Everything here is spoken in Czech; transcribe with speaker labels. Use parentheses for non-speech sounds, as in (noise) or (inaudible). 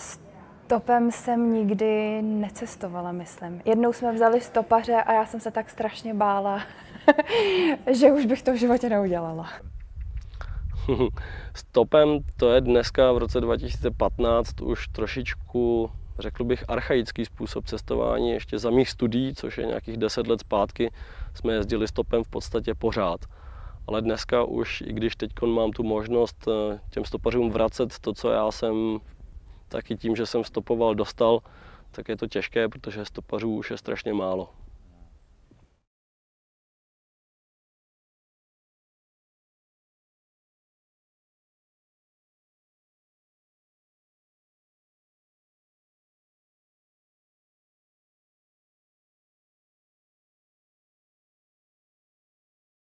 Speaker 1: Stopem jsem nikdy necestovala, myslím. Jednou jsme vzali stopaře a já jsem se tak strašně bála, (laughs) že už bych to v životě neudělala. (laughs)
Speaker 2: Stopem to je dneska v roce 2015 už trošičku, řekl bych, archaický způsob cestování. Ještě za mých studií, což je nějakých 10 let zpátky, jsme jezdili stopem v podstatě pořád. Ale dneska už, i když teď mám tu možnost eh, těm stopařům vracet to, co já jsem taky tím, že jsem stopoval, dostal, tak je to těžké, protože stopařů už je strašně málo.